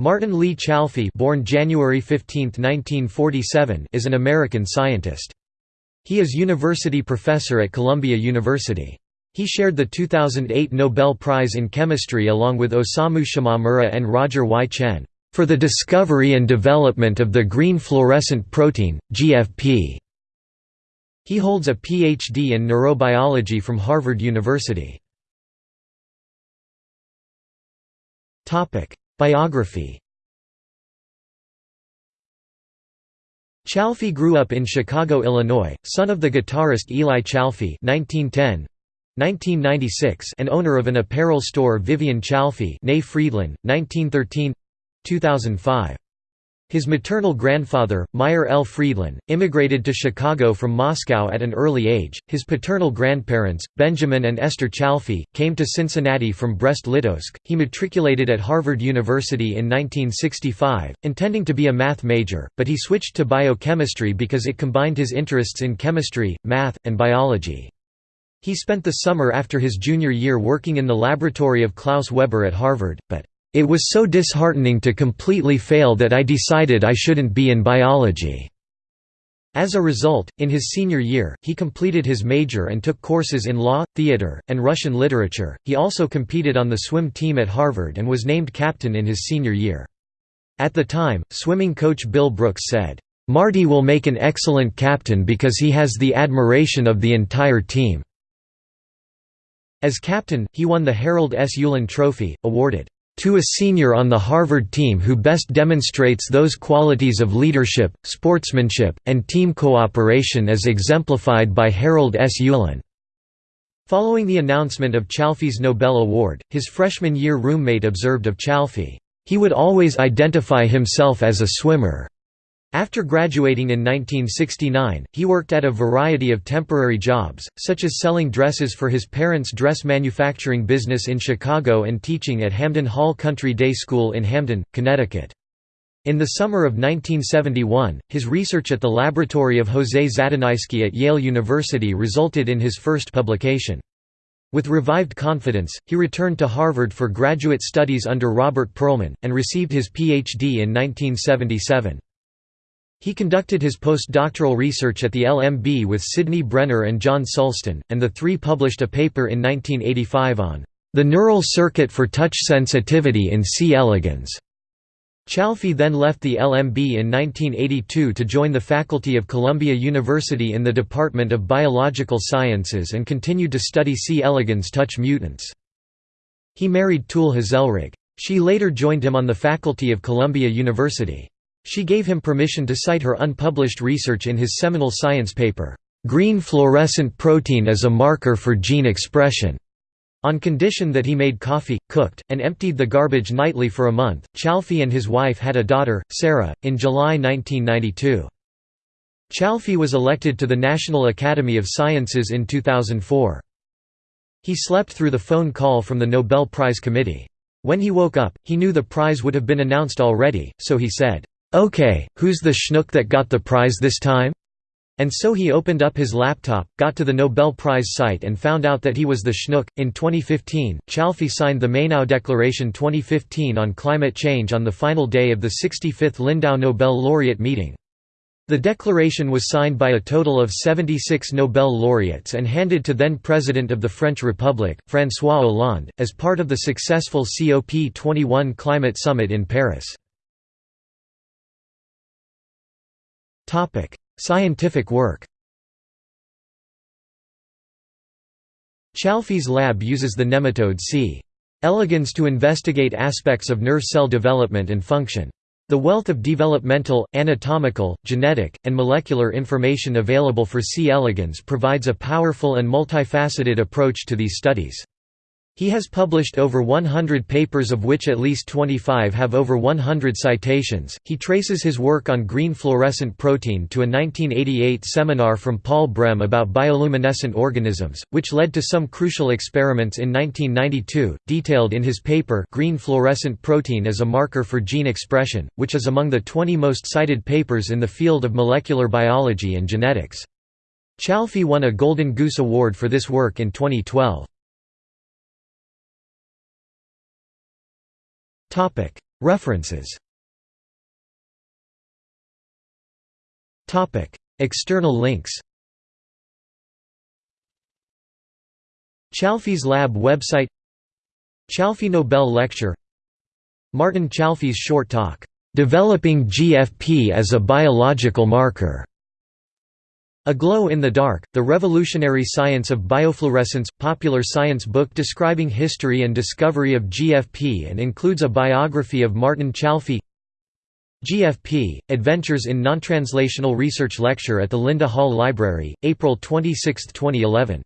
Martin Lee Chalfie born January 15, 1947, is an American scientist. He is university professor at Columbia University. He shared the 2008 Nobel Prize in Chemistry along with Osamu Shimomura and Roger Y. Tsien, "...for the discovery and development of the green fluorescent protein, GFP." He holds a Ph.D. in neurobiology from Harvard University. Biography Chalfie grew up in Chicago, Illinois, son of the guitarist Eli Chalfie (1910–1996) and owner of an apparel store Vivian Chalfie (née Friedland, 1913–2005). His maternal grandfather, Meyer L. Friedland, immigrated to Chicago from Moscow at an early age. His paternal grandparents, Benjamin and Esther Chalfie, came to Cincinnati from Brest-Litovsk. He matriculated at Harvard University in 1965, intending to be a math major, but he switched to biochemistry because it combined his interests in chemistry, math, and biology. He spent the summer after his junior year working in the laboratory of Klaus Weber at Harvard, but it was so disheartening to completely fail that I decided I shouldn't be in biology." As a result, in his senior year, he completed his major and took courses in law, theater, and Russian literature. He also competed on the swim team at Harvard and was named captain in his senior year. At the time, swimming coach Bill Brooks said, Marty will make an excellent captain because he has the admiration of the entire team." As captain, he won the Harold S. Ulen Trophy, awarded to a senior on the Harvard team who best demonstrates those qualities of leadership, sportsmanship, and team cooperation as exemplified by Harold S. Ulen." Following the announcement of Chalfie's Nobel Award, his freshman year roommate observed of Chalfie, "...he would always identify himself as a swimmer." After graduating in 1969, he worked at a variety of temporary jobs, such as selling dresses for his parents' dress manufacturing business in Chicago and teaching at Hamden Hall Country Day School in Hamden, Connecticut. In the summer of 1971, his research at the laboratory of José Zadunaisky at Yale University resulted in his first publication. With revived confidence, he returned to Harvard for graduate studies under Robert Perlman, and received his Ph.D. in 1977. He conducted his postdoctoral research at the LMB with Sidney Brenner and John Sulston, and the three published a paper in 1985 on the neural circuit for touch sensitivity in C. elegans. Chalfie then left the LMB in 1982 to join the faculty of Columbia University in the Department of Biological Sciences and continued to study C. elegans touch mutants. He married Tulle Hazelrigg. She later joined him on the faculty of Columbia University. She gave him permission to cite her unpublished research in his seminal science paper, "'Green Fluorescent Protein as a Marker for Gene Expression' on condition that he made coffee, cooked, and emptied the garbage nightly for a month. Chalfie and his wife had a daughter, Sarah, in July 1992. Chalfie was elected to the National Academy of Sciences in 2004. He slept through the phone call from the Nobel Prize Committee. When he woke up, he knew the prize would have been announced already, so he said, Okay, who's the schnook that got the prize this time? And so he opened up his laptop, got to the Nobel Prize site and found out that he was the schnook. In 2015, Chalfie signed the Mainau Declaration 2015 on climate change on the final day of the 65th Lindau Nobel laureate meeting. The declaration was signed by a total of 76 Nobel laureates and handed to then President of the French Republic, François Hollande, as part of the successful COP21 climate summit in Paris. Topic: Scientific work. Chalfie's lab uses the nematode C. elegans to investigate aspects of nerve cell development and function. The wealth of developmental, anatomical, genetic, and molecular information available for C. elegans provides a powerful and multifaceted approach to these studies. He has published over 100 papers of which at least 25 have over 100 citations. He traces his work on green fluorescent protein to a 1988 seminar from Paul Brehm about bioluminescent organisms, which led to some crucial experiments in 1992, detailed in his paper Green fluorescent protein as a marker for gene expression, which is among the 20 most cited papers in the field of molecular biology and genetics. Chalfie won a Golden Goose Award for this work in 2012. References. External links. Chalfie's Lab website. Chalfie Nobel Lecture. Martin Chalfie's short talk, "'Developing GFP as a Biological Marker' A Glow in the Dark, The Revolutionary Science of Biofluorescence, popular science book describing history and discovery of GFP and includes a biography of Martin Chalfie. GFP, Adventures in Non-Translational Research lecture at the Linda Hall Library, April 26, 2011